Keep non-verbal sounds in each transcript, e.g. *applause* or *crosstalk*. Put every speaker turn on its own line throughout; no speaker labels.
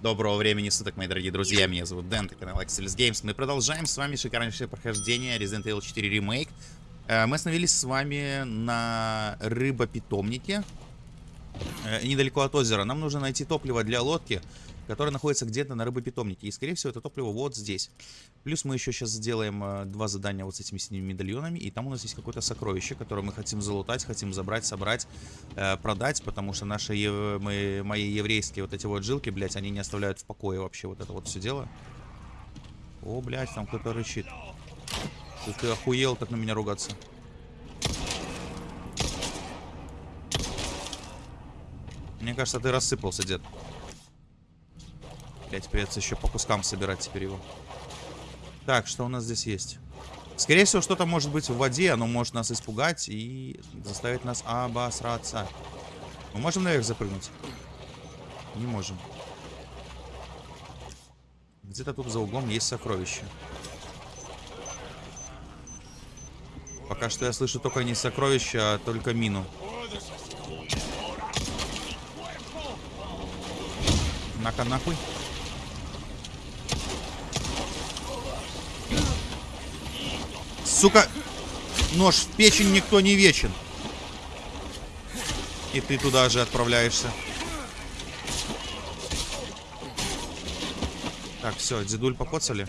Доброго времени суток, мои дорогие друзья. Меня зовут Дэн, это канал Axelis Games. Мы продолжаем с вами шикарнейшее прохождение Resident Evil 4 Remake. Э, Мы остановились с вами на рыбопитомнике, э, недалеко от озера. Нам нужно найти топливо для лодки, которое находится где-то на рыбопитомнике. И, скорее всего, это топливо вот здесь. Плюс мы еще сейчас сделаем э, два задания вот с этими синими медальонами. И там у нас есть какое-то сокровище, которое мы хотим залутать, хотим забрать, собрать, э, продать. Потому что наши ев- мы, мои еврейские вот эти вот жилки, блядь, они не оставляют в покое вообще вот это вот все дело. О, блядь, там кто-то рычит. Ты, ты охуел так на меня ругаться. Мне кажется, ты рассыпался, дед. Блять, придется еще по кускам собирать теперь его. Так, что у нас здесь есть? Скорее всего, что-то может быть в воде, оно может нас испугать и заставить нас обосраться. Мы можем наверх запрыгнуть? Не можем. Где-то тут за углом есть сокровище. Пока что я слышу только не сокровища, а только мину. На-ка нахуй. Сука! Нож в печень никто не вечен. И ты туда же отправляешься. Так, все, дедуль покоцали.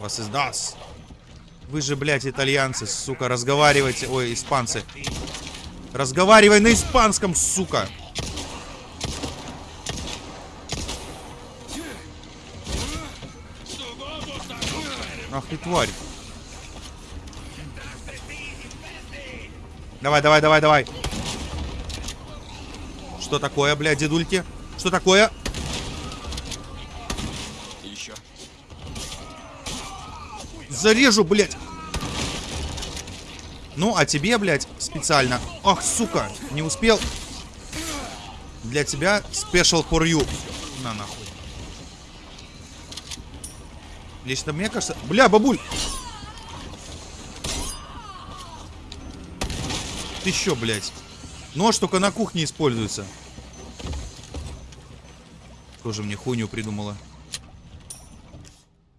Вас издаст. Вы же, блядь, итальянцы, сука, разговаривайте. Ой, испанцы. Разговаривай на испанском, сука. Ах ты тварь. Давай, давай, давай, давай. Что такое, блядь, дедульки? Что такое?
Еще.
Зарежу, блядь. Ну, а тебе, блядь, специально. Ах, сука, не успел. Для тебя special for you. На нахуй. Лично мне кажется... Бля, бабуль! Ты чё, блядь? Нож только на кухне используется. Тоже мне хуйню придумала.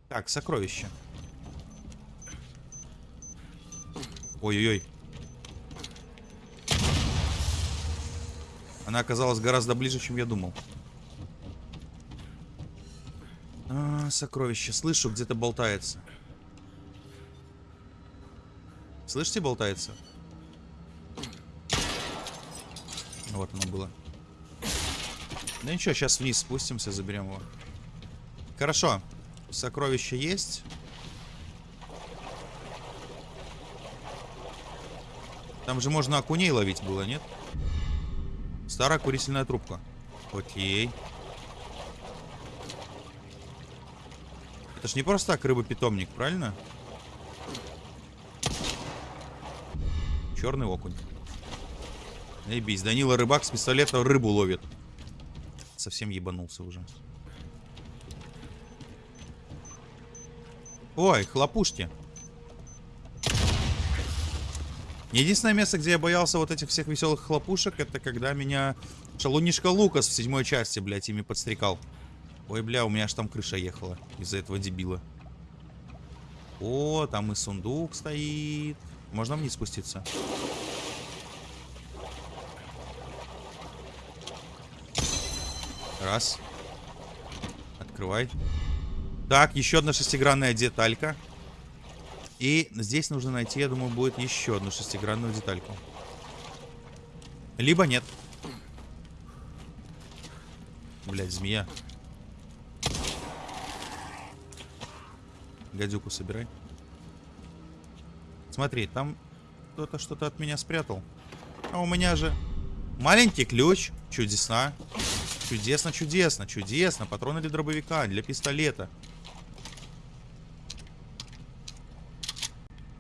Так, сокровище. Ой-ой-ой. Она оказалась гораздо ближе, чем я думал. А, сокровище. Слышу, где-то болтается. Слышите, болтается? Вот оно было. Да ничего, сейчас вниз спустимся, заберем его. Хорошо. Сокровище есть. Там же можно окуней ловить было, нет? Старая курительная трубка. Окей. Это ж не просто так рыба-питомник, правильно? Черный окунь. Ебись, Данила рыбак с пистолета рыбу ловит. Совсем ебанулся уже. Ой, хлопушки. Единственное место, где я боялся вот этих всех веселых хлопушек, это когда меня шалунишка Лукас в седьмой части, блядь, ими подстрекал. Ой, бля, у меня аж там крыша ехала из-за этого дебила. О, там и сундук стоит. Можно вниз спуститься? Раз. Открывай. Так, еще одна шестигранная деталька. И здесь нужно найти, я думаю, будет еще одну шестигранную детальку. Либо нет. Блять, змея. Гадюку собирай. Смотри, там кто-то что-то от меня спрятал. А у меня же маленький ключ. Чудесно. Чудесно, чудесно, чудесно. Патроны для дробовика, для пистолета.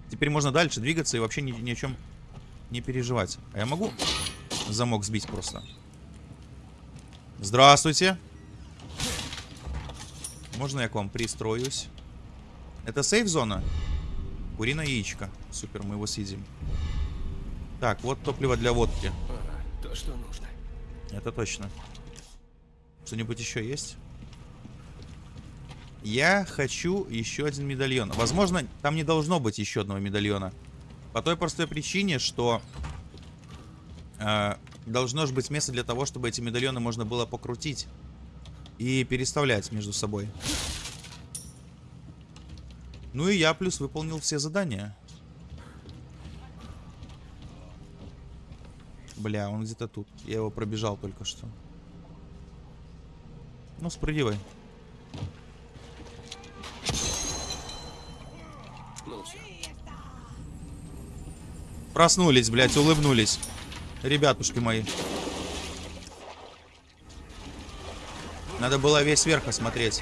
Теперь можно дальше двигаться и вообще ни, ни о чем не переживать. А я могу замок сбить просто? Здравствуйте. Можно я к вам пристроюсь? Это сейф-зона? Куриное яичко. Супер, мы его съедим. Так, вот топливо для водки.
Ага, то, что нужно.
Это точно. Что-нибудь еще есть? Я хочу еще один медальон. Возможно, там не должно быть еще одного медальона. По той простой причине, что э, должно же быть место для того, чтобы эти медальоны можно было покрутить и переставлять между собой. Ну и я плюс выполнил все задания. Бля, он где-то тут. Я его пробежал только что. Ну, спрыгивай.
Ну.
Проснулись, блядь, улыбнулись. Ребятушки мои. Надо было весь верх осмотреть.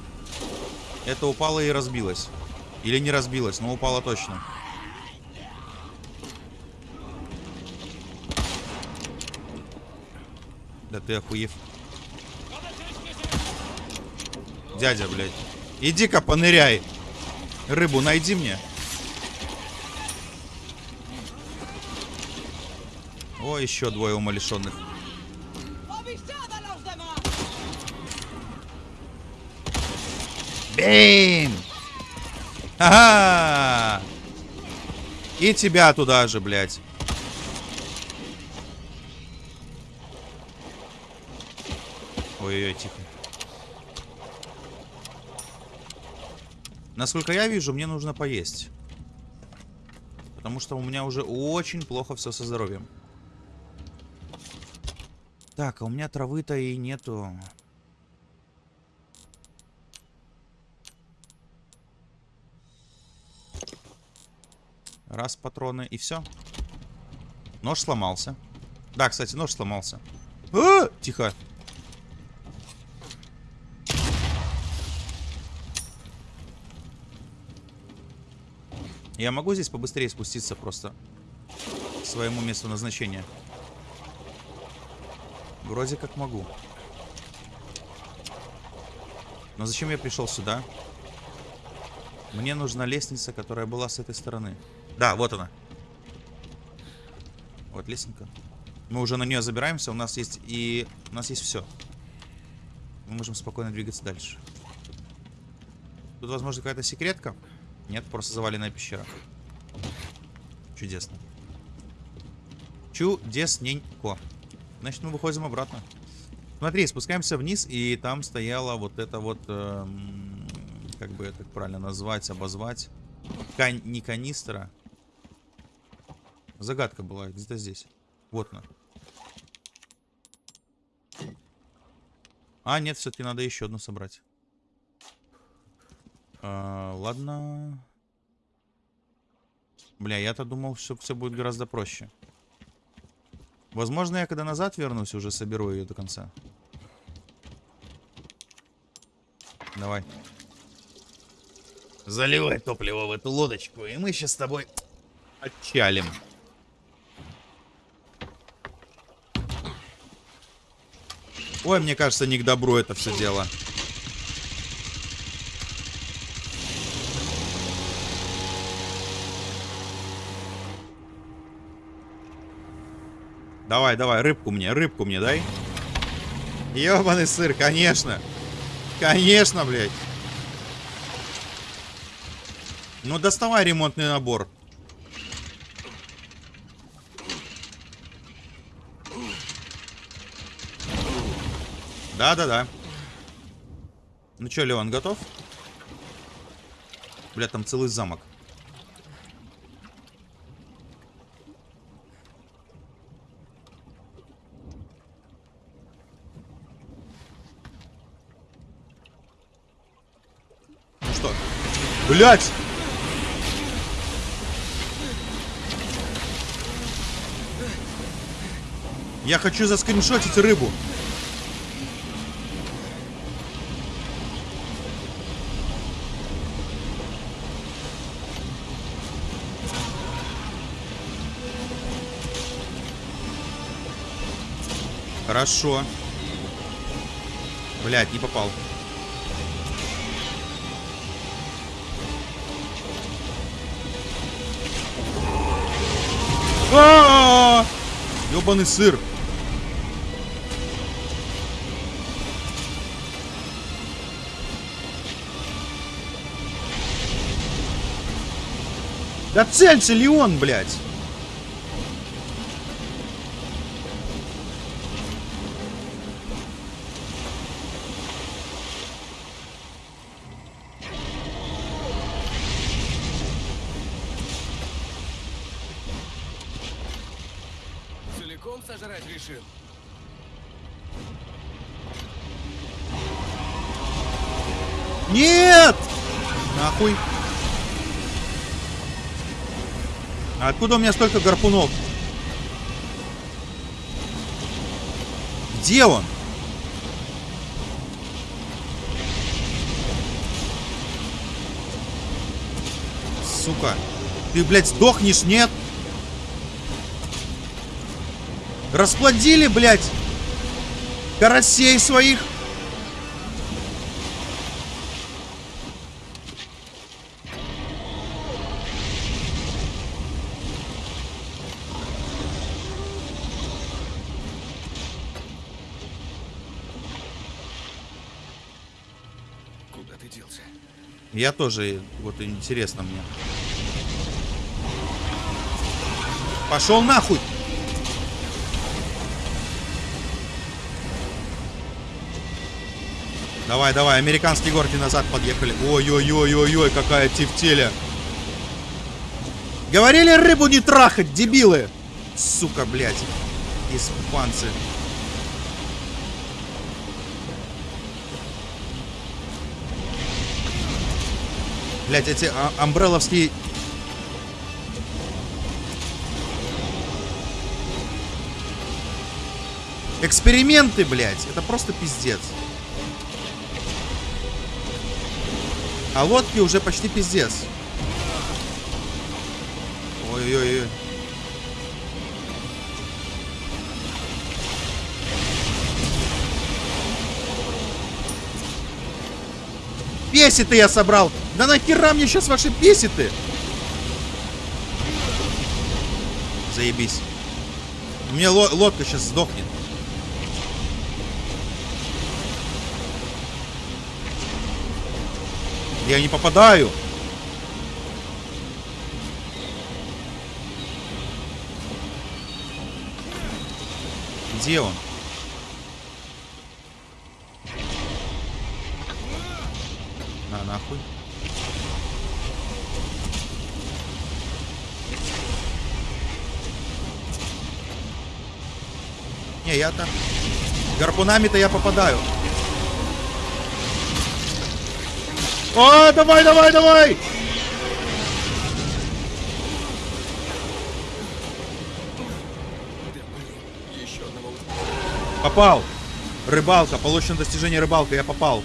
Это упало и разбилось. Или не разбилось, но упало точно. Да ты охуев. Дядя, блядь. Иди-ка поныряй. Рыбу найди мне. О, еще двое умалишенных. Бейм! Ага! И тебя туда же, блядь. Ой-ой-ой, тихо. Насколько я вижу, мне нужно поесть. Потому что у меня уже очень плохо все со здоровьем. Так, а у меня травы-то и нету. Раз патроны и все. Нож сломался. Да, кстати, нож сломался. А! Тихо. Я могу здесь побыстрее спуститься просто к своему месту назначения? Вроде как могу. Но зачем я пришел сюда? Мне нужна лестница, которая была с этой стороны. Да, вот она. Вот лестница. Мы уже на нее забираемся. У нас есть и... У нас есть все. Мы можем спокойно двигаться дальше. Тут, возможно, какая-то секретка. Нет, просто заваленная пещера. Чудесно. Чудесненько. Значит, мы выходим обратно. Смотри, спускаемся вниз, и там стояла вот это вот... эм, как бы это правильно назвать, обозвать. Кан не канистра. Загадка была где-то здесь. Вот она. А, нет, все-таки надо еще одну собрать. А, ладно. Бля, я-то думал, что все будет гораздо проще. Возможно, я когда назад вернусь, уже соберу ее до конца. Давай. Заливай топливо в эту лодочку, и мы сейчас с тобой отчалим. Ой, мне кажется, не к добру это все дело. Давай, давай, рыбку мне, рыбку мне дай. Ёбаный сыр, конечно. Конечно, блядь. Ну, доставай ремонтный набор. Да-да-да. Ну чё, Леон, готов? Бля, там целый замок. Ну что? Блять! Я хочу заскриншотить рыбу. Хорошо. Блять, не попал. А! Ёбаный сыр. Да целься, Леон, блядь!
Целиком сожрать решил?
Нет! Нахуй. А откуда у меня столько гарпунов? Где он? Сука. Ты, блядь, сдохнешь, нет? Расплодили, блядь, карасей своих.
Куда ты делся?
Я тоже, вот интересно мне. Пошел нахуй! Давай, давай, американские горки назад подъехали. Ой-ой-ой-ой-ой, какая тефтеля. Говорили рыбу не трахать, дебилы. Сука, блядь. Испанцы. Блять, эти а, амбреловские... Эксперименты, блядь. Это просто пиздец. А лодки уже почти пиздец. Ой-ой-ой. Песиты я собрал. Да нахера мне сейчас ваши песиты? Заебись. У меня ло- лодка сейчас сдохнет. Я не попадаю. Где он? На нахуй. Не, я там... Гарпунами-то я попадаю. О, давай, давай, давай! Попал. Рыбалка. Получено достижение рыбалка. Я попал.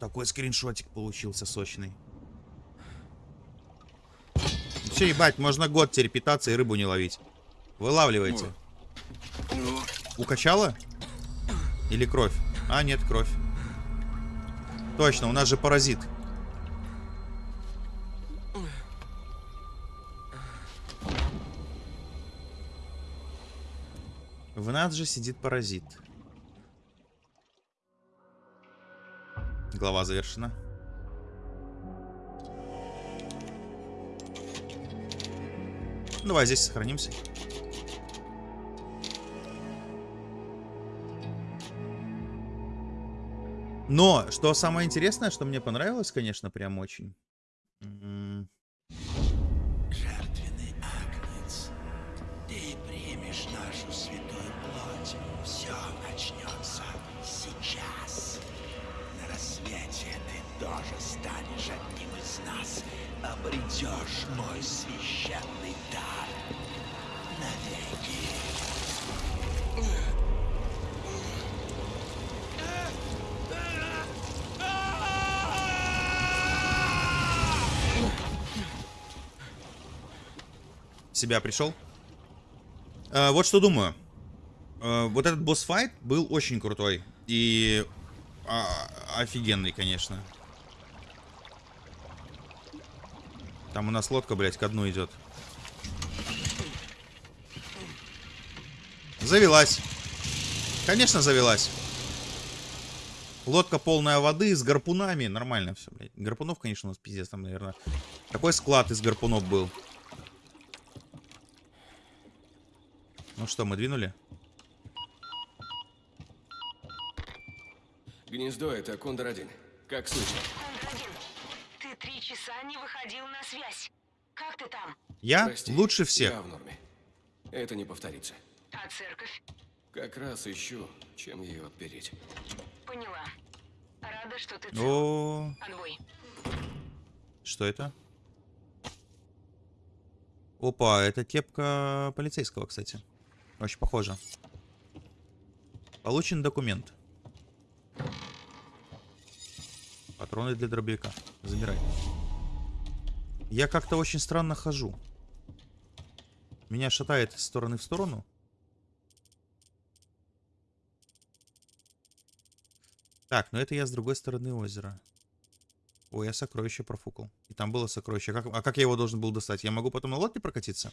Такой скриншотик получился сочный. Все, ебать, можно год теперь питаться и рыбу не ловить. Вылавливайте. Укачало? Или кровь? А, нет, кровь. Точно, у нас же паразит. В нас же сидит паразит. Глава завершена. Давай здесь сохранимся. Но, что самое интересное, что мне понравилось, конечно, прям очень. Себя пришел. Э, вот что думаю. Э, вот этот босс-файт был очень крутой. И а, офигенный, конечно. Там у нас лодка, блядь, ко дну идет. Завелась. Конечно, завелась. Лодка полная воды с гарпунами. Нормально все, блядь. Гарпунов, конечно, у нас пиздец там, наверное. Такой склад из гарпунов был. Ну что, мы двинули?
Гнездо это Кондор-1. Как слышно?
Кондрагин, ты три часа не выходил на связь. Как ты там?
Я
Прости,
лучше всех.
Я в норме. Это не повторится.
А церковь?
Как раз ищу, чем ее отпереть.
Поняла. Рада, что ты цел.
О,
Конвой.
что это? Опа, это кепка полицейского, кстати. Очень похоже. Получен документ. Патроны для дробовика. Забирай. Я как-то очень странно хожу. Меня шатает из стороны в сторону. Так, ну это я с другой стороны озера. Ой, я сокровище профукал. И там было сокровище. Как- а как я его должен был достать? Я могу потом на лодке прокатиться?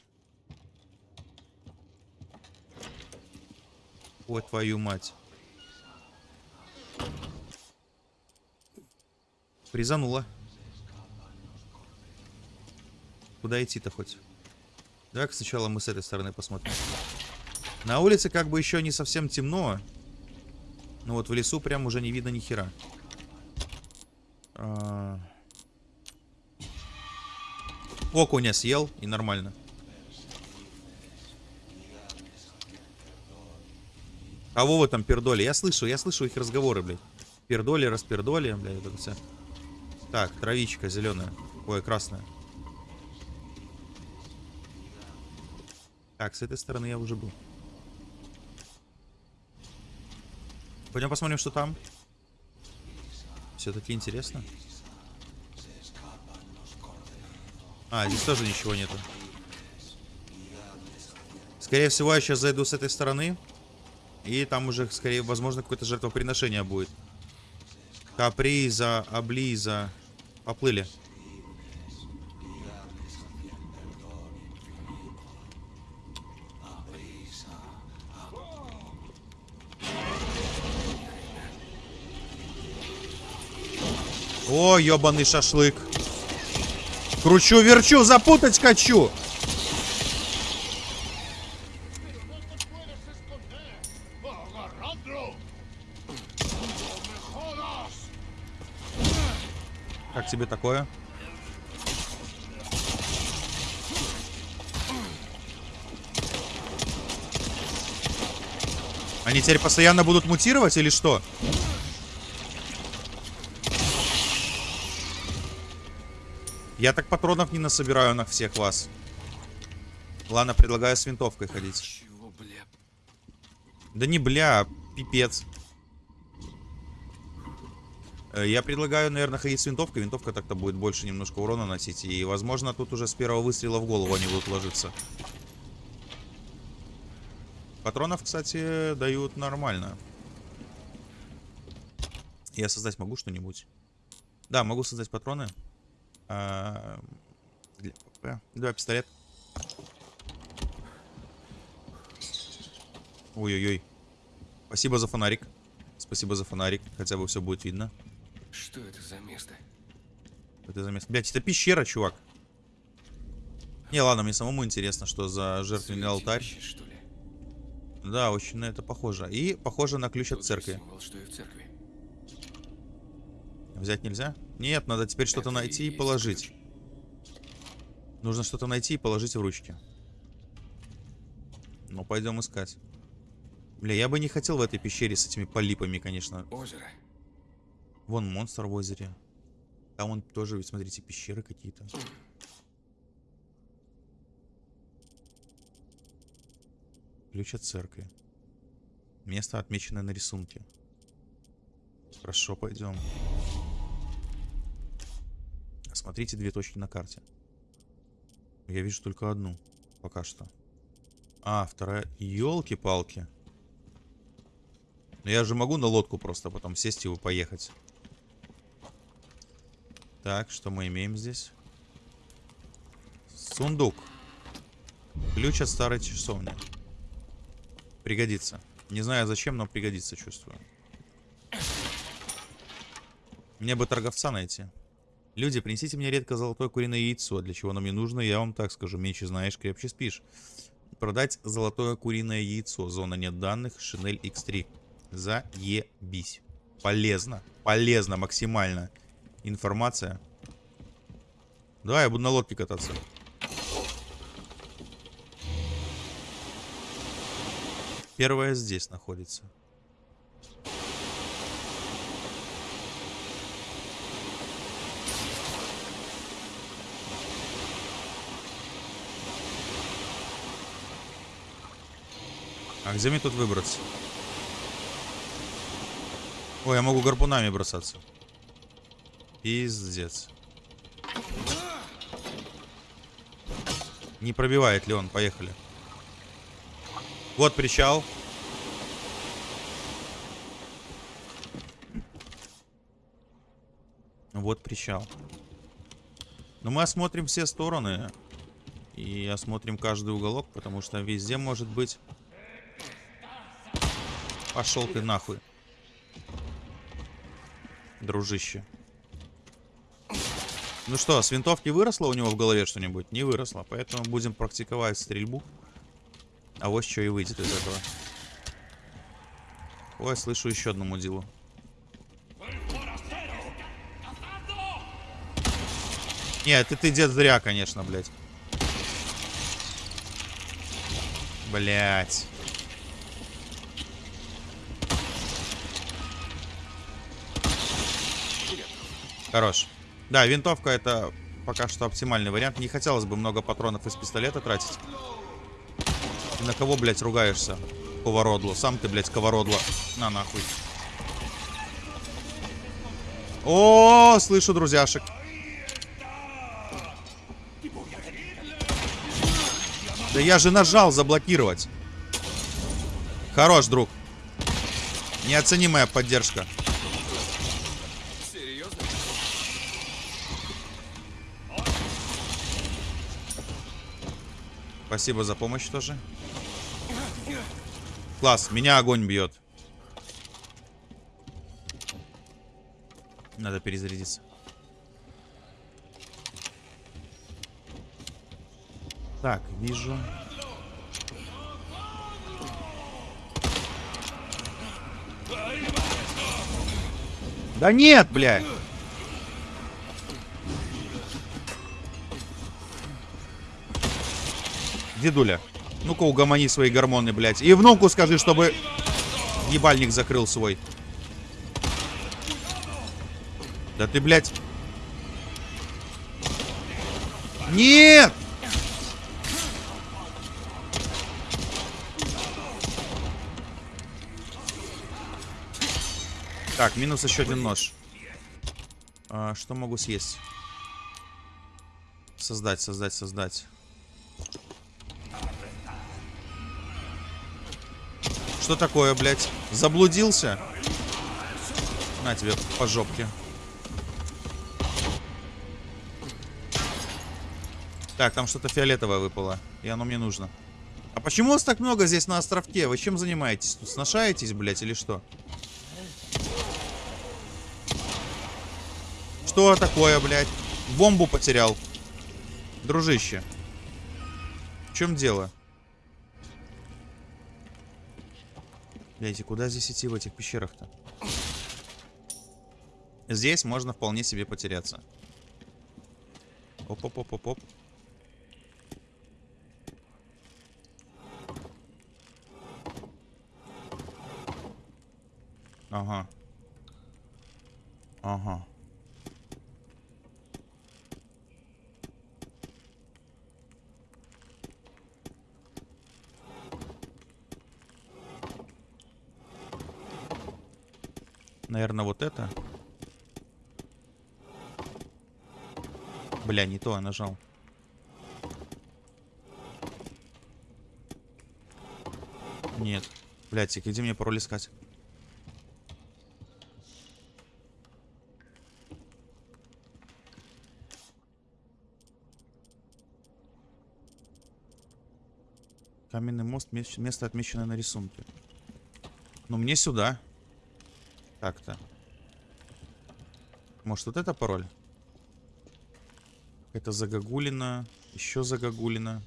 Ой, твою мать. Призанула. Куда идти-то хоть? Давай-ка сначала мы с этой стороны посмотрим. На улице как бы еще не совсем темно. Но вот в лесу прям уже не видно ни хера. А. Окуня съел и нормально. Кого вы там пердоли? Я слышу, я слышу их разговоры, блядь. Пердоли, распердоли, блядь, это все. Так, травичка зеленая. Ой, красная. Так, с этой стороны я уже был. Пойдем посмотрим, что там. Все-таки интересно. А, здесь тоже ничего нету. Скорее всего, я сейчас зайду с этой стороны. И там уже, скорее, возможно, какое-то жертвоприношение будет. Каприза, облиза. Поплыли. О, ебаный шашлык. Кручу-верчу, запутать хочу. Тебе такое? Они теперь постоянно будут мутировать или что? Я так патронов не насобираю на всех вас. Ладно, предлагаю с винтовкой ходить.
Чего, бля?
Да не бля, пипец. Э, Я предлагаю, наверное, ходить с винтовкой. Винтовка так-то будет больше немножко урона носить. И, возможно, тут уже с первого выстрела в голову они будут ложиться. Патронов, кстати, дают нормально. Я создать могу что-нибудь? Да, могу создать патроны. А. Давай пистолет. Ой-ой-ой. Спасибо за фонарик. Спасибо за фонарик. Хотя бы все будет видно.
Что это за место?
Это за место. Блять, это пещера, чувак. Не, ладно, мне самому интересно, что за жертвенный алтарь.
Что ли?
Да, очень на это похоже. И похоже на ключ от
Тот же
церкви.
символ, что и в церкви.
Взять нельзя? Нет, надо теперь что-то найти и положить.
ключ.
Нужно что-то найти и положить в ручки. Ну, пойдем искать. Бля, я бы не хотел в этой пещере с этими полипами, конечно.
Озеро.
Вон монстр в озере. Там вон тоже, смотрите, пещеры какие-то. Ключ от церкви. Место отмечено на рисунке. Хорошо, пойдем. Смотрите две точки на карте. Я вижу только одну. Пока что. А, вторая... Ёлки-палки. Но я же могу на лодку просто потом сесть и поехать. Так, что мы имеем здесь? Сундук. Ключ от старой часовни. Пригодится. Не знаю зачем, но пригодится, чувствую. Мне бы торговца найти. Люди, принесите мне редко золотое куриное яйцо. Для чего оно мне нужно, я вам так скажу. Меньше знаешь, крепче спишь. Продать золотое куриное яйцо. Зона нет данных. Шинель X3. Заебись. Полезно. Полезно максимально. Информация. Да, я буду на лодке кататься. Первая здесь находится. А где мне тут выбраться? Ой, я могу гарпунами бросаться. Пиздец. Не пробивает ли он? Поехали. Вот причал. Вот причал. Но мы осмотрим все стороны. И осмотрим каждый уголок, потому что везде может быть... Пошел ты нахуй. Дружище. Ну что, с винтовки выросло у него в голове что-нибудь? Не выросло, поэтому будем практиковать стрельбу. А вот что и выйдет из этого. Ой, слышу еще одну мудилу. Нет, ты, ты дед зря, конечно, блядь. Блядь. Хорош. Да, винтовка это пока что оптимальный вариант. Не хотелось бы много патронов из пистолета тратить. На кого, блядь, ругаешься? Повородло. Сам ты, блядь, ковородло. На нахуй. О, слышу друзьяшек. Да я же нажал заблокировать. Хорош, друг. Неоценимая поддержка. Спасибо за помощь тоже. Класс, меня огонь бьет. Надо перезарядиться. Так, вижу. Да нет, блядь. Дедуля, ну-ка угомони свои гормоны, блядь. И внуку скажи, чтобы ебальник закрыл свой. Да ты, блядь. Нет! Так, минус еще один нож. А, что могу съесть? Создать, создать, создать. Что такое, блядь? Заблудился? На тебе по жопке. Так, там что-то фиолетовое выпало. И оно мне нужно. А почему вас так много здесь на островке? Вы чем занимаетесь? Тут сношаетесь, блядь, или что? Что такое, блядь? Бомбу потерял. Дружище. В чем дело? Блядь, и куда здесь идти в этих пещерах-то? Здесь можно вполне себе потеряться. Оп-оп-оп-оп-оп. Ага. Ага. Наверное, вот это. Бля, не то я нажал. Нет. Блядь, где мне пароль искать? Каменный мост, место отмеченное на рисунке. Ну, мне сюда. Так-то. Может, вот это пароль? Это загогулина. Еще загогулина.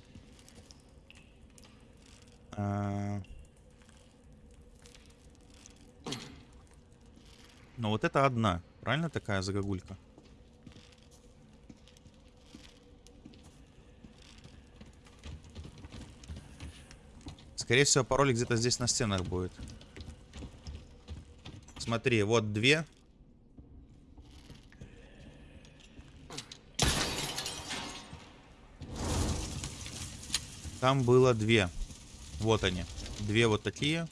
А. Но вот это одна. Правильно такая загогулька? Скорее всего, пароль где-то здесь на стенах будет. Смотри, вот две. Там было две. Вот они. Две вот такие.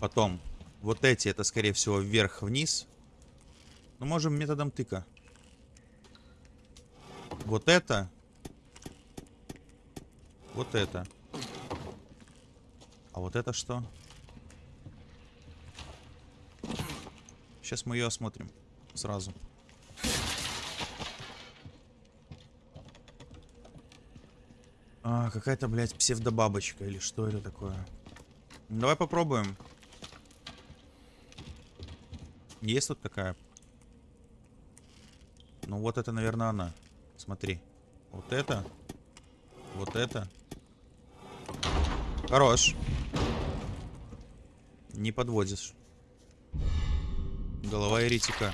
Потом. Вот эти, это, скорее всего, вверх-вниз. Ну, можем методом тыка. Вот это. Вот это. А вот это что? Сейчас мы ее осмотрим. Сразу. А, какая-то, блядь, псевдобабочка или что это такое? Давай попробуем. Есть тут такая? Ну вот это, наверное, она. Смотри. Вот это. Вот это. Хорош. Не подводишь. Голова еретика.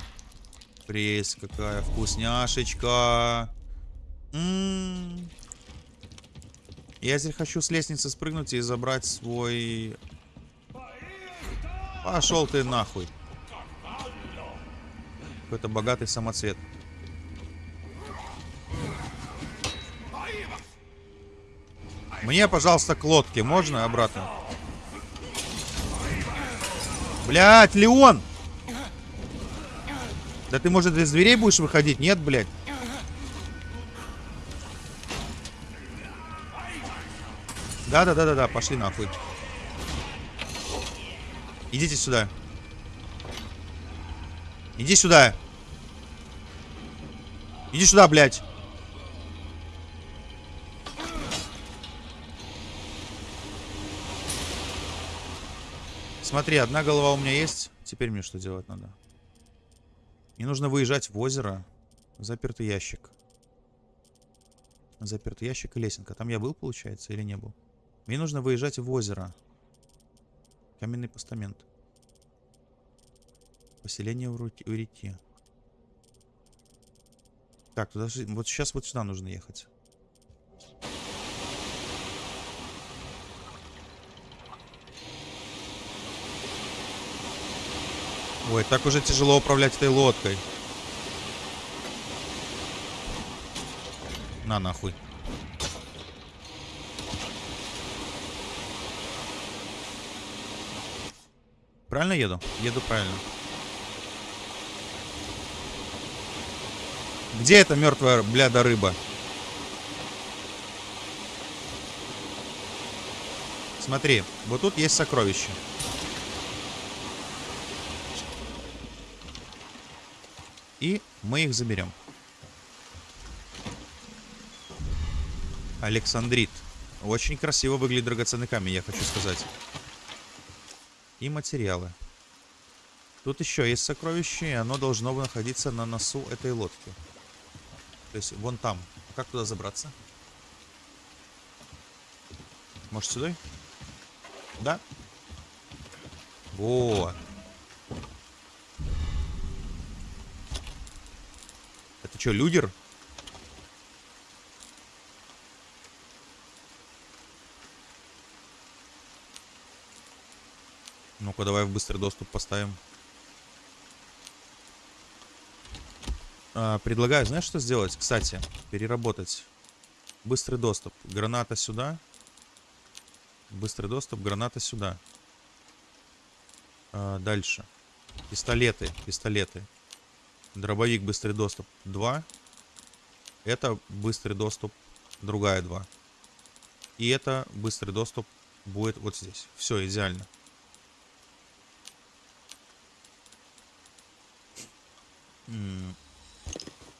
Прелесть какая вкусняшечка. М-м. Я теперь хочу с лестницы спрыгнуть и забрать свой... Пошел ты нахуй. Какой-то богатый самоцвет. Мне, пожалуйста, к лодке. Можно обратно? Блять, Леон! Да ты, может, из дверей будешь выходить? Нет, блядь. Да-да-да-да-да, пошли нахуй. Идите сюда. Иди сюда. Иди сюда, блядь. Смотри, одна голова у меня есть. Теперь мне что делать надо? Мне нужно выезжать в озеро. Запертый ящик. Запертый ящик и лесенка. Там я был, получается, или не был? Мне нужно выезжать в озеро. Каменный постамент. Поселение у реки. Так, туда вот сейчас вот сюда нужно ехать. Ой, так уже тяжело управлять этой лодкой. На нахуй. Правильно еду? Еду правильно. Где эта мертвая бляда рыба? Смотри, вот тут есть сокровище. И мы их заберем. Александрит. Очень красиво выглядит драгоценный камень, я хочу сказать. И материалы. Тут еще есть сокровище, и оно должно находиться на носу этой лодки. То есть вон там. Как туда забраться? Может сюда? Да? Вот. Что, людер? Ну-ка, давай в быстрый доступ поставим. А, предлагаю, знаешь, что сделать? Кстати, переработать. Быстрый доступ. Граната сюда. Быстрый доступ, граната сюда. А, дальше. Пистолеты, пистолеты. Дробовик, быстрый доступ 2. Это быстрый доступ, другая 2. И это быстрый доступ будет вот здесь. Все, идеально.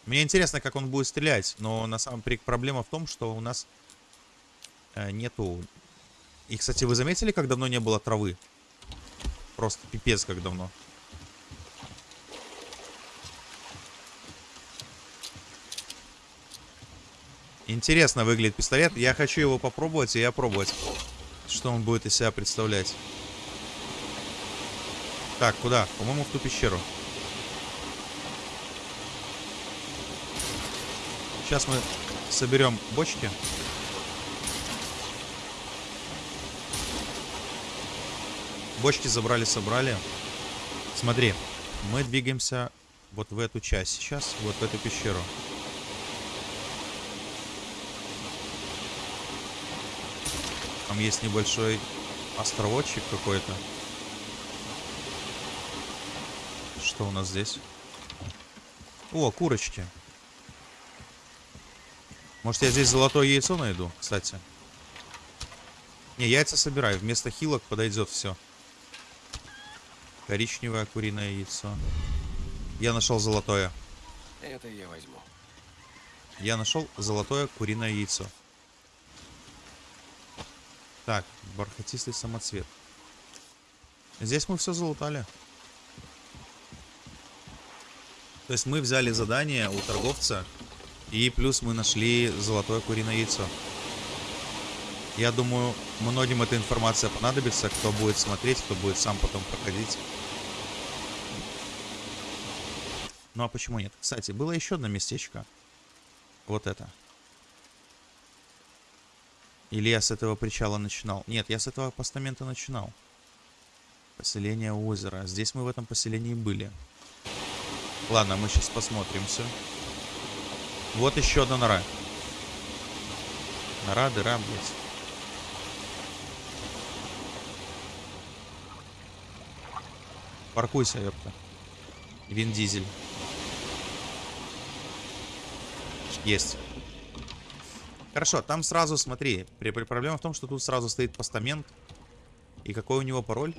Мне интересно, как он будет стрелять, но на самом деле проблема в том, что у нас э, нету... И, кстати, вы заметили, как давно не было травы? Просто пипец, как давно. Интересно выглядит пистолет. Я хочу его попробовать и опробовать, что он будет из себя представлять. Так, куда? По-моему, в ту пещеру. Сейчас мы соберем бочки. Бочки забрали, собрали. Смотри, мы двигаемся вот в эту часть сейчас, вот в эту пещеру. Там есть небольшой островочек какой-то. Что у нас здесь? О, курочки. Может, я здесь золотое яйцо найду, кстати? Не, яйца собираю. Вместо хилок подойдет все. Коричневое куриное яйцо. Я нашел золотое.
Это я возьму.
Я нашел золотое куриное яйцо. Так, бархатистый самоцвет. Здесь мы все залутали. То есть мы взяли задание у торговца, и плюс мы нашли золотое куриное яйцо. Я думаю, многим эта информация понадобится, кто будет смотреть, кто будет сам потом проходить. Ну а почему нет? Кстати, было еще одно местечко. Вот это. Или я с этого причала начинал? Нет, я с этого постамента начинал. Поселение озера. Здесь мы в этом поселении были. Ладно, мы сейчас посмотрим все. Вот еще одна нора. Нора, дыра, блядь. Паркуйся, ёпта. Вин Дизель. Есть. Хорошо, там сразу, смотри, проблема в том, что тут сразу стоит постамент. И какой у него пароль?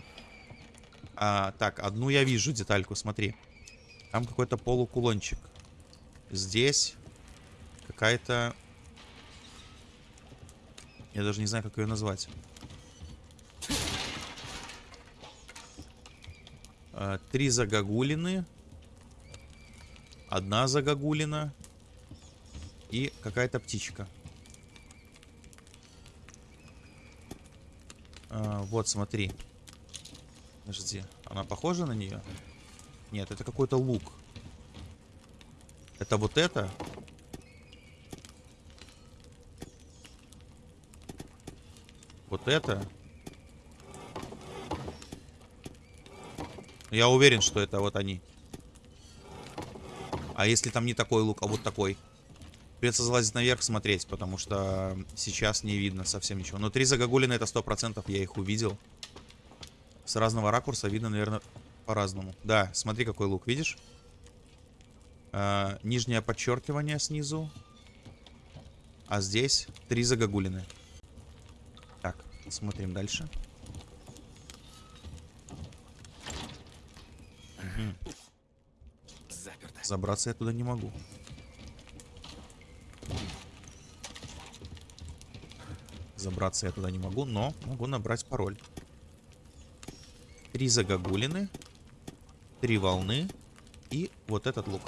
А, так, одну я вижу детальку, смотри. Там какой-то полукулончик. Здесь какая-то... Я даже не знаю, как ее назвать. А, Три загогулины. Одна загогулина. И какая-то птичка. А, вот, смотри. Подожди, она похожа на нее? Нет, это какой-то лук. Это вот это? Вот это? Я уверен, что это вот они. А если там не такой лук, а вот такой? Придется залазить наверх смотреть, потому что сейчас не видно совсем ничего. Но три загогулины это сто процентов, я их увидел. С разного ракурса видно, наверное, по-разному. Да, смотри, какой лук, видишь? А, нижнее подчеркивание снизу. А здесь три загогулины. Так, смотрим дальше.
Заперто.
Забраться я туда не могу. Забраться я туда не могу, но могу набрать пароль. Три загогулины, три волны и вот этот лук.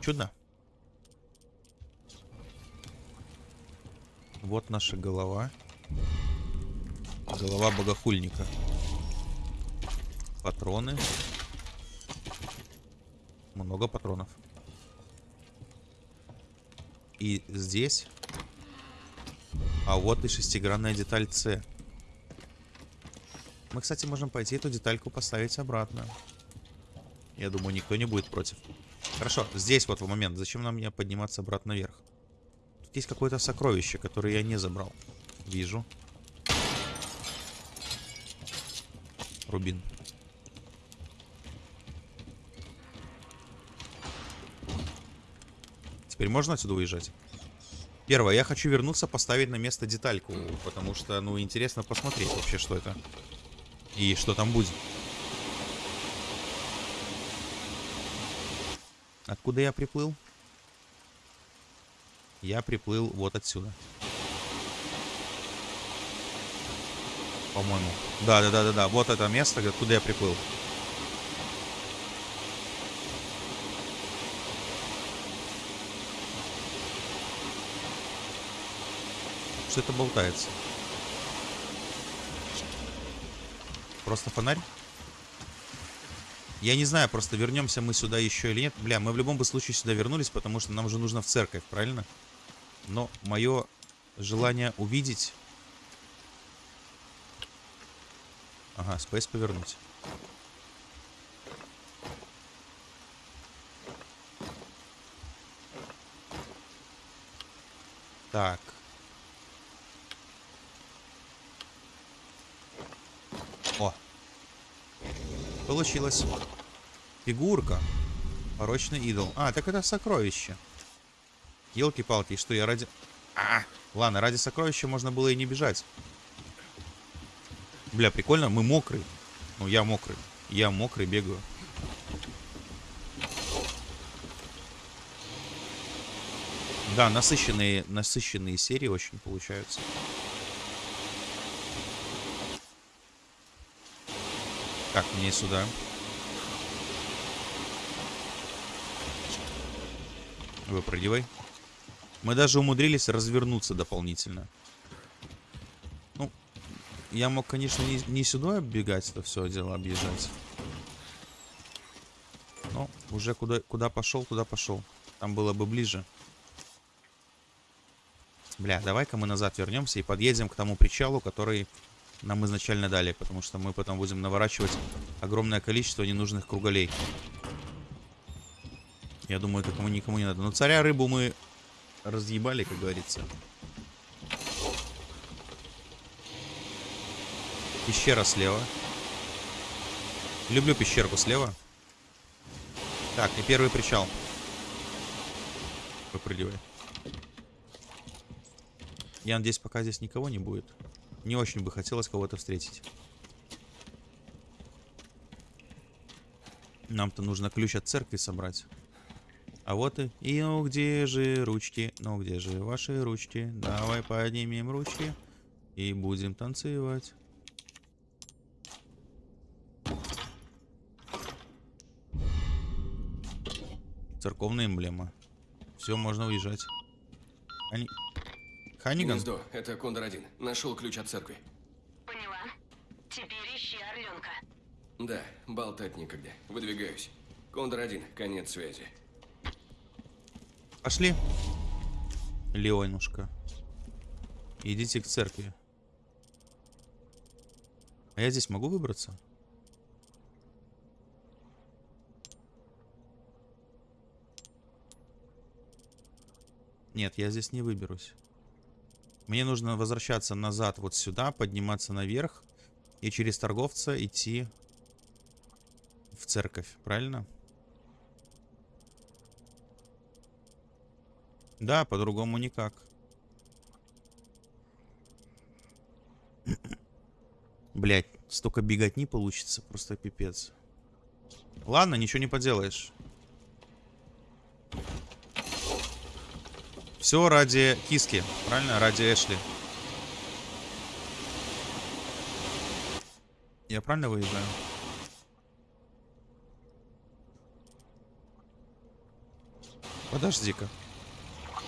Чудно. Вот наша голова. Голова богохульника. Патроны. Много патронов. И здесь... А вот и шестигранная деталь С. Мы, кстати, можем пойти эту детальку поставить обратно. Я думаю, никто не будет против. Хорошо, здесь вот в момент. Зачем нам мне подниматься обратно вверх? Тут есть какое-то сокровище, которое я не забрал. Вижу. Рубин. Теперь можно отсюда уезжать? Первое, я хочу вернуться, поставить на место детальку, потому что, ну, интересно посмотреть вообще, что это. И что там будет. Откуда я приплыл? Я приплыл вот отсюда. По-моему. Да, да, да, да, да. Вот это место, откуда я приплыл. Что это болтается? Просто фонарь? Я не знаю, просто вернемся мы сюда еще или нет. Бля, мы в любом бы случае сюда вернулись, потому что нам же нужно в церковь, правильно? Но мое желание увидеть... Ага, спейс повернуть. Так. Получилось. Фигурка. Порочный идол. А, так это сокровище. Елки-палки, что я ради... А, ладно, ради сокровища можно было и не бежать. Бля, прикольно, мы мокрые. Ну, я мокрый. Я мокрый, бегаю. Да, насыщенные, насыщенные серии очень получаются. Так, мне сюда. Выпрыгивай. Мы даже умудрились развернуться дополнительно. Ну, я мог, конечно, не, не сюда бегать, это все дело объезжать. Но уже куда, куда пошел, туда пошел. Там было бы ближе. Бля, давай-ка мы назад вернемся и подъедем к тому причалу, который нам изначально дали, потому что мы потом будем наворачивать огромное количество ненужных круголей. Я думаю, это кому никому не надо. Но царя рыбу мы разъебали, как говорится. Пещера слева. Люблю пещерку слева. Так, и первый причал. Выпрыгивай. Я надеюсь, пока здесь никого не будет. Не очень бы хотелось кого-то встретить. Нам-то нужно ключ от церкви собрать. А вот и... И ну где же ручки? Ну где же ваши ручки? Давай поднимем ручки. И будем танцевать. Церковная эмблема. Все, можно уезжать. Они... Ханиган?
Гнездо, это Кондор-1. Нашел ключ от церкви.
Поняла. Теперь ищи орленка.
Да, болтать некогда. Выдвигаюсь. Кондор-1, конец связи.
Пошли. Леонушка. Идите к церкви. А я здесь могу выбраться? Нет, я здесь не выберусь. Мне нужно возвращаться назад вот сюда, подниматься наверх и через торговца идти в церковь, правильно? Да, по-другому никак. *coughs* Блять, столько бегать не получится, просто пипец. Ладно, ничего не поделаешь. Все ради киски, правильно? Ради Эшли. Я правильно выезжаю? Подожди-ка.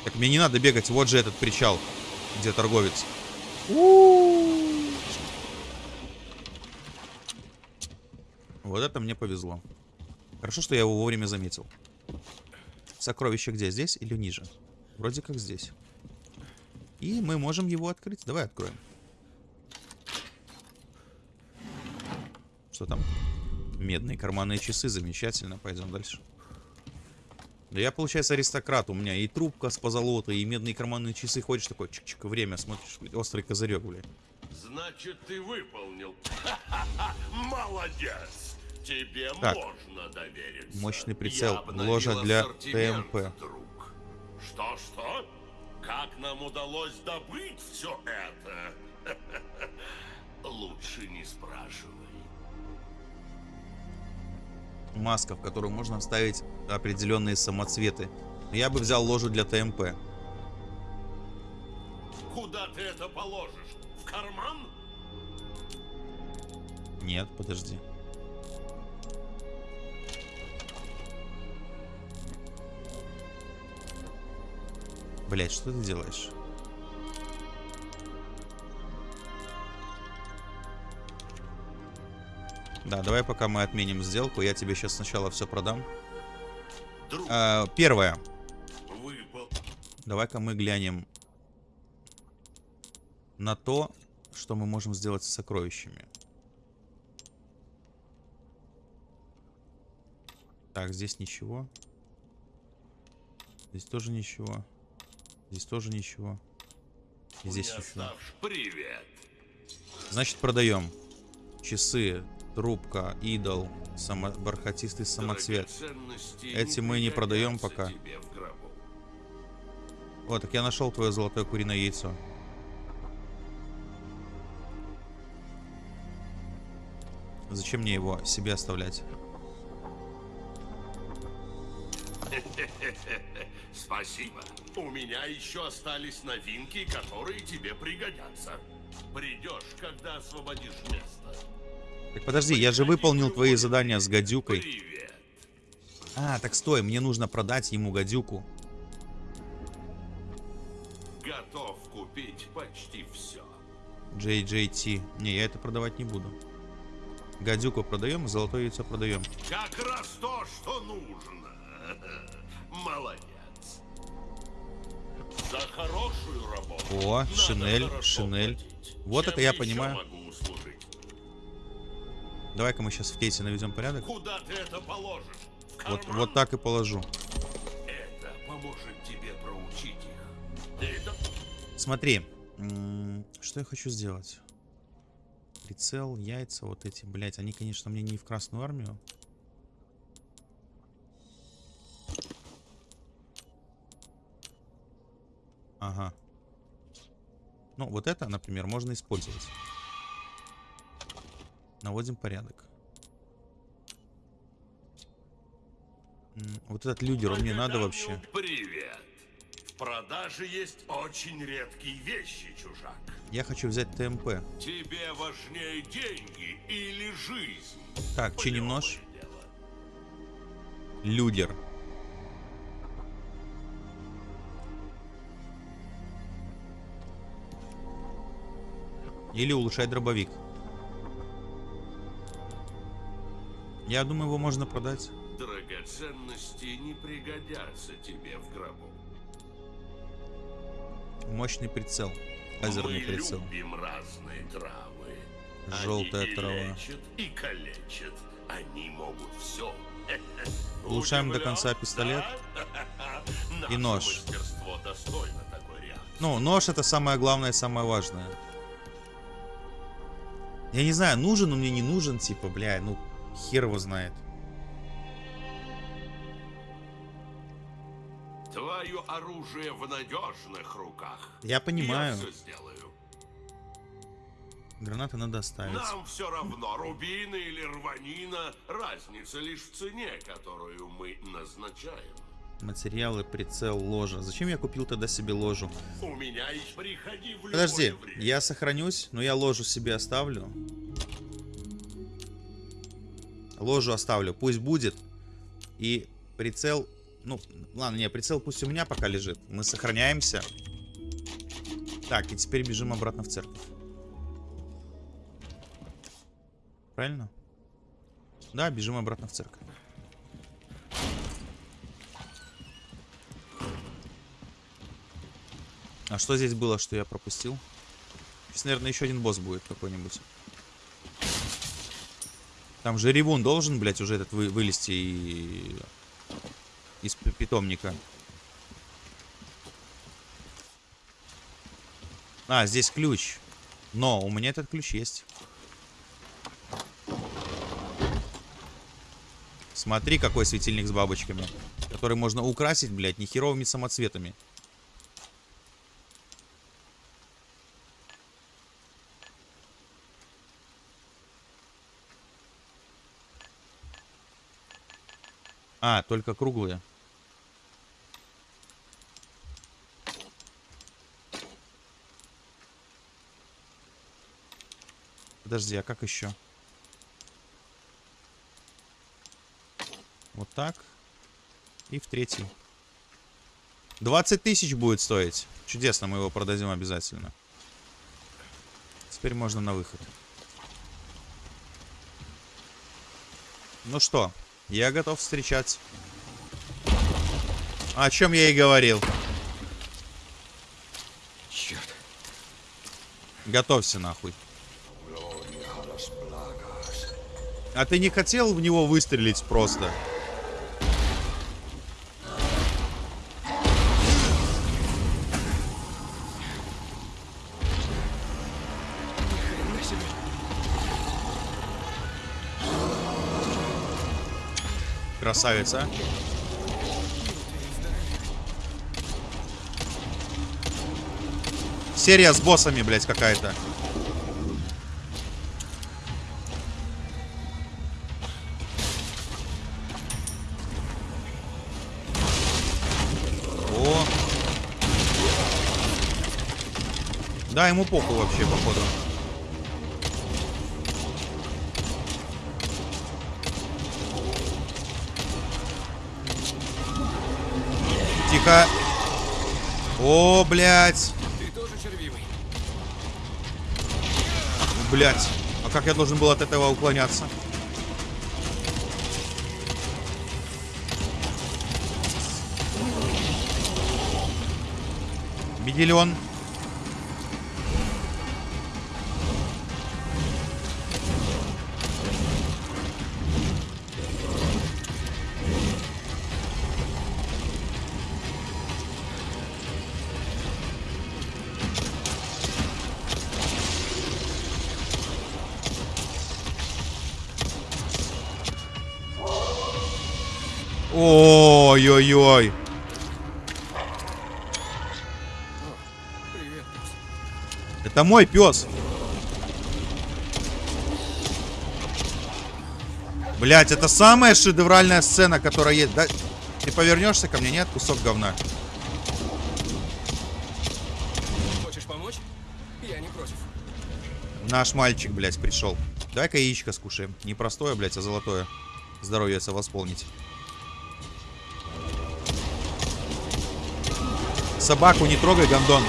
Так мне не надо бегать, вот же этот причал, где торговец. Вот это мне повезло. Хорошо, что я его вовремя заметил. Сокровище где? Здесь или ниже? Вроде как здесь. И мы можем его открыть. Давай откроем. Что там? Медные карманные часы. Замечательно. Пойдем дальше. Да я, получается, аристократ. У меня и трубка с позолотой, и медные карманные часы. Ходишь такой, чик-чик, время, смотришь, острый козырек, блядь.
Значит, ты выполнил. Молодец. Тебе
Так.
можно довериться.
Мощный прицел. Ложа для ТМП.
друг. Что-что? Как нам удалось добыть все это? *laughs* Лучше не спрашивай.
Маска, в которую можно вставить определенные самоцветы. Я бы взял ложу для ТМП.
Куда ты это положишь? В карман?
Нет, подожди. Блять, что ты делаешь? Да, давай пока мы отменим сделку, я тебе сейчас сначала все продам.
Друг,
А, первое.
выпал.
Давай-ка мы глянем на то, что мы можем сделать с сокровищами. Так, здесь ничего. Здесь тоже ничего. Здесь тоже ничего. И здесь ничего.
Привет.
Значит, продаем. Часы, трубка, идол, само... бархатистый самоцвет. Эти мы не продаем пока. Вот, так я нашел твое золотое куриное яйцо. Зачем мне его себе оставлять? *laughs*
Спасибо. У меня еще остались новинки, которые тебе пригодятся. Придешь, когда освободишь место.
Так подожди, я же выполнил твои задания с гадюкой.
Привет.
А, так стой, мне нужно продать ему гадюку.
Готов купить почти все.
JJT. Не, я это продавать не буду. Гадюку продаем, золотое яйцо продаем.
Как раз то, что нужно. *laughs* Молодец. За хорошую работу.
О,
надо
шинель, шинель.
платить.
Вот
Чем
это я понимаю. Давай-ка мы сейчас в кейсе наведем порядок.
Куда ты это положишь?
Вот, вот так и положу.
Это поможет тебе проучить их. Это
Смотри, что я хочу сделать? Прицел, яйца, вот эти, блять, они, конечно, мне не в Красную Армию. Ага. Ну, вот это, например, можно использовать. Наводим порядок. Вот этот лидер, он мне надо вообще.
Привет. В продаже есть очень редкие вещи, чужак.
Я хочу взять ТМП.
Тебе важнее деньги или жизнь?
Так, чиним нож. Людер. Или улучшать дробовик. Я думаю, его можно продать.
Драгоценности не пригодятся тебе в гробу.
Мощный прицел. Лазерный
Мы
прицел.
любим разные травы.
Желтая
Они и
трава.
лечат, и калечат. Они могут все. *laughs*
Улучшаем до конца пистолет *laughs* и нож. Ну, нож это самое главное, самое важное. Я не знаю, нужен он мне, не нужен, типа, бля, ну, хер его знает.
Твое оружие в надежных руках.
Я понимаю.
Я все сделаю.
Гранаты надо оставить.
Нам все равно, рубины или рванина, разница лишь в цене, которую мы назначаем.
Материалы, прицел, ложа. Зачем я купил тогда себе ложу?
У меня приходи в
Подожди,
время.
я сохранюсь, но я ложу себе оставлю. Ложу оставлю, пусть будет. И прицел... Ну, ладно, не, прицел пусть у меня пока лежит. Мы сохраняемся. Так, и теперь бежим обратно в церковь. Правильно? Да, бежим обратно в церковь. А что здесь было, что я пропустил? Сейчас, наверное, еще один босс будет какой-нибудь. Там же ревун должен, блядь, уже этот вы- вылезти и... из питомника. А, здесь ключ. Но у меня этот ключ есть. Смотри, какой светильник с бабочками. Который можно украсить, блядь, нехеровыми самоцветами. А, только круглые. Подожди, а как еще? Вот так. И в третий. 20 тысяч будет стоить. Чудесно, мы его продадим обязательно. Теперь можно на выход. Ну что, я готов встречать. О чем я и говорил.
Черт.
Готовься нахуй. А ты не хотел в него выстрелить просто? Красавица. Серия с боссами, блядь, какая-то. О. Да, ему похуй вообще, походу. Тихо. О, блядь.
Ты тоже червивый.
Блядь. А как я должен был от этого уклоняться? Медальон. Это мой пес. Блять, это самая шедевральная сцена, которая есть. Да? Ты повернешься ко мне, нет? Кусок говна.
Хочешь помочь? Я не против.
Наш мальчик, блядь, пришел. Давай-ка яичко скушаем. Не простое, блядь, а золотое. Здоровье восполнить. Собаку не трогай, гондон.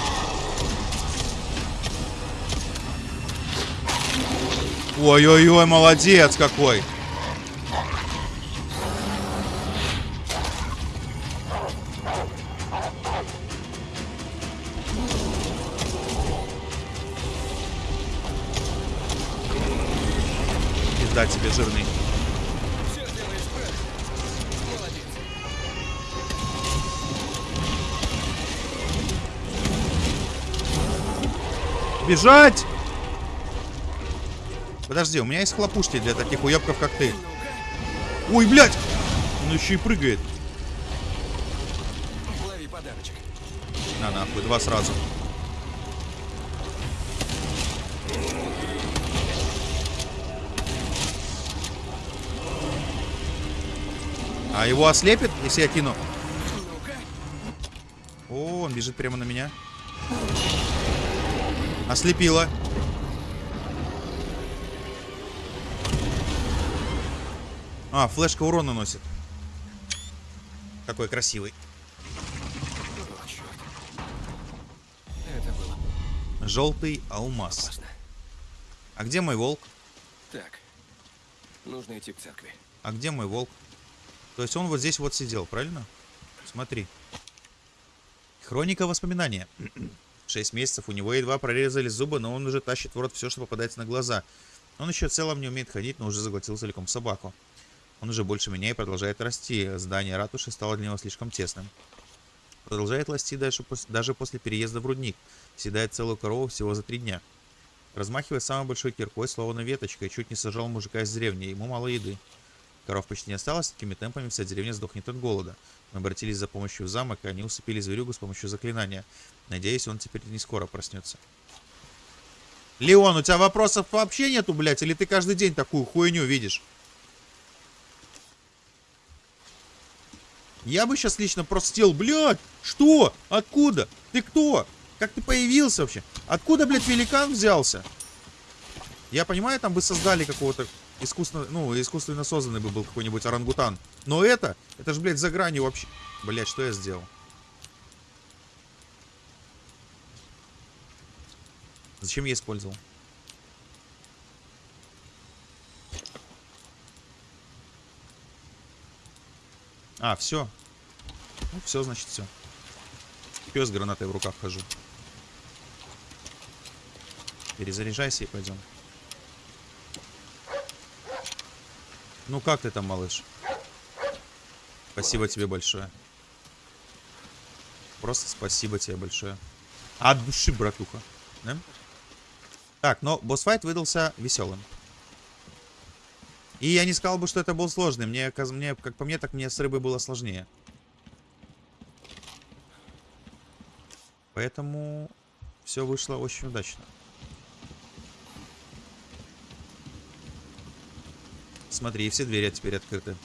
Ой-ой-ой, молодец какой. Пизда тебе жирный. Бежать! Подожди, у меня есть хлопушки для таких уебков, как ты. Ой, блядь! Он еще и прыгает.
Лови подарочек.
На, нахуй, два сразу. А его ослепит, если я кину? О, он бежит прямо на меня. Ослепила. А, флешка урон наносит. Какой красивый.
О,
Желтый алмаз.
опасно.
А где мой волк?
Так. Нужно идти к церкви.
А где мой волк? То есть он вот здесь вот сидел, правильно? Смотри. Хроника воспоминания. *clears throat* Шесть месяцев у него едва прорезали зубы, но он уже тащит в рот все, что попадается на глаза. Он еще в целом не умеет ходить, но уже заглотил целиком собаку. Он уже больше меня и продолжает расти. Здание ратуши стало для него слишком тесным. Продолжает расти даже, пос- даже после переезда в рудник. Съедает целую корову всего за три дня. Размахивая самой большой киркой, словно веточкой, чуть не сажал мужика из деревни. Ему мало еды. Коров почти не осталось, такими темпами вся деревня сдохнет от голода. Мы обратились за помощью в замок, и они усыпили зверюгу с помощью заклинания. Надеюсь, он теперь не скоро проснется. Леон, у тебя вопросов вообще нету, блядь? Или ты каждый день такую хуйню видишь? Я бы сейчас лично просто сел, блядь, что? Откуда? Ты кто? Как ты появился вообще? Откуда, блядь, великан взялся? Я понимаю, там бы создали какого-то искусственно, ну, искусственно созданный бы был какой-нибудь орангутан. Но это, это же, блядь, за гранью вообще. Блядь, что я сделал? Зачем я использовал? А, все. Ну, все, значит, все. Пес гранатой в руках хожу. Перезаряжайся и пойдем. Ну как ты там, малыш? Спасибо тебе большое. Просто спасибо тебе большое. От души, братуха. Да? Так, но босс-файт выдался веселым. И я не сказал бы, что это был сложный. Мне, мне, как по мне, так мне с рыбой было сложнее. Поэтому все вышло очень удачно. Смотри, все двери теперь открыты.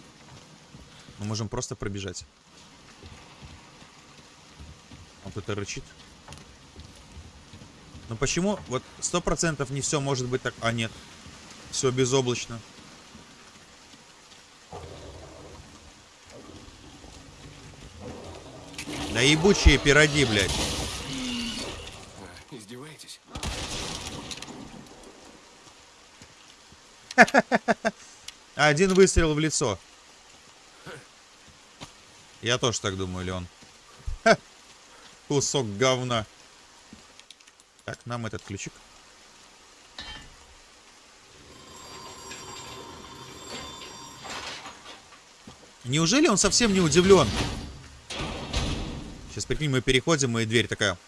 Мы можем просто пробежать. Вот это рычит. Но почему вот сто процентов не все может быть так... А, нет. Все безоблачно. Да ебучие пироги, блядь.
Издеваетесь? *laughs*
Один выстрел в лицо. Я тоже так думаю, Леон. Ха. *laughs* Кусок говна. Так, нам этот ключик. Неужели он совсем не удивлен? Сейчас, прикинь, мы переходим, и дверь такая...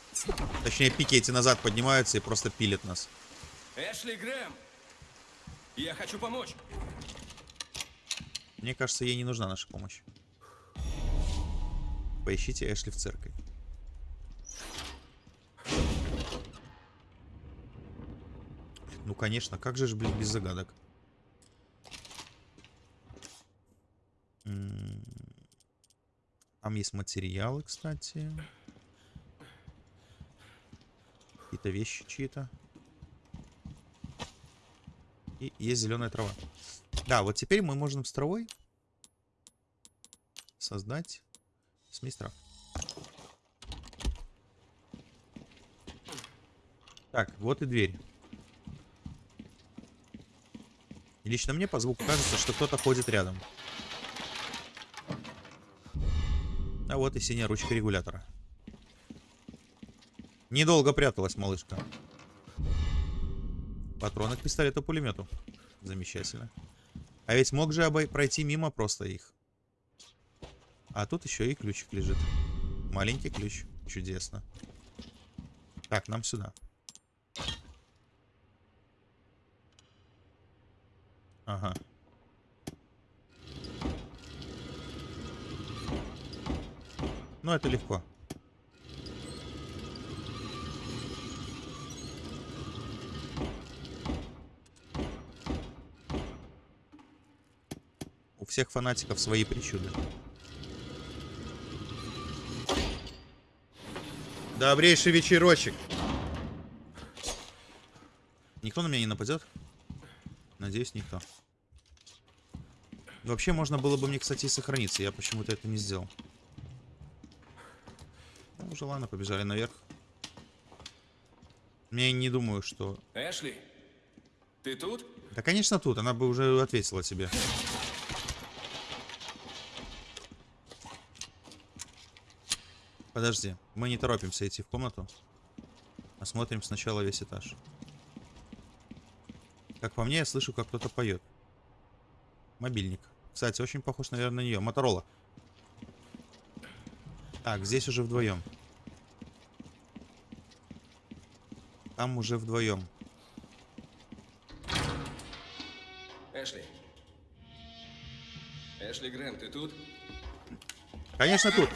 Точнее, пики эти назад поднимаются и просто пилят нас.
Эшли Грэм! Я хочу помочь.
Мне кажется, ей не нужна наша помощь. Поищите Эшли в церкви. Ну, конечно, как же ж, блин, без загадок? Там есть материалы, кстати. Какие-то вещи чьи-то. И есть зеленая трава. Да, вот теперь мы можем с травой создать смесь трав. Так, вот и дверь. Лично мне по звуку кажется, что кто-то ходит рядом. А вот и синяя ручка регулятора. Недолго пряталась малышка. Патроны к пистолету-пулемету. Замечательно. А ведь мог же обой пройти мимо просто их. А тут еще и ключик лежит. Маленький ключ. Чудесно. Так, нам сюда. Ага. Ну, это легко. У всех фанатиков свои причуды. Добрейший вечерочек. Никто на меня не нападет? Надеюсь, никто. Вообще, можно было бы мне, кстати, и сохраниться. Я почему-то это не сделал. Уже ладно, побежали наверх. Я не думаю, что...
Эшли, ты тут?
Да, конечно, тут. Она бы уже ответила тебе. Подожди. Мы не торопимся идти в комнату. Осмотрим сначала весь этаж. Как по мне, я слышу, как кто-то поет. Мобильник. Кстати, очень похож, наверное, на нее. Моторола. Так, здесь уже вдвоем. там уже вдвоем.
Эшли. Эшли Грэм, ты тут?
Конечно, тут.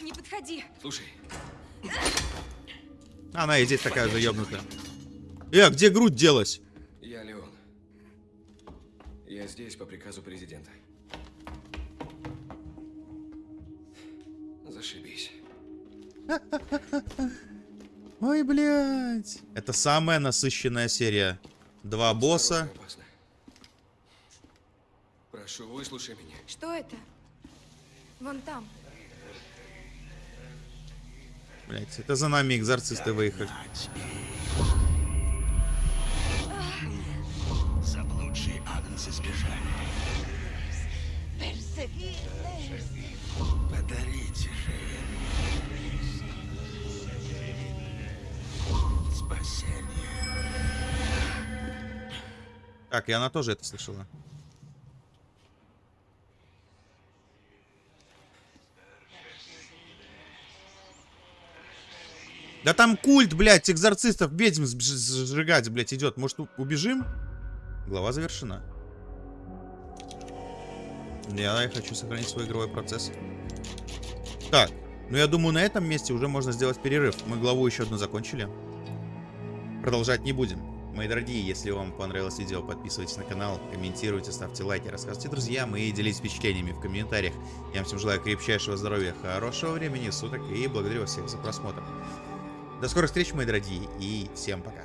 Не подходи.
Слушай.
Она и здесь такая же ёбнутая. Э, где грудь делась?
Я Леон. Я здесь по приказу президента. Зашибись. *laughs*
Ой, блядь. Это самая насыщенная серия. Два босса.
Прошу, выслушай меня.
Что это? Вон там.
Блядь, это за нами экзорцисты выехали.
Заблудшие агнцы сбежали.
Так, и она тоже это слышала. Да там культ, блядь, экзорцистов, ведьм сжигать, блядь, идет. Может, убежим? Глава завершена. Я, я хочу сохранить свой игровой процесс. Так, ну я думаю, на этом месте уже можно сделать перерыв. Мы главу еще одну закончили. Продолжать не будем. Мои дорогие, если вам понравилось видео, подписывайтесь на канал, комментируйте, ставьте лайки, рассказывайте друзьям и делитесь впечатлениями в комментариях. Я вам всем желаю крепчайшего здоровья, хорошего времени суток и благодарю вас всех за просмотр. До скорых встреч, мои дорогие, и всем пока.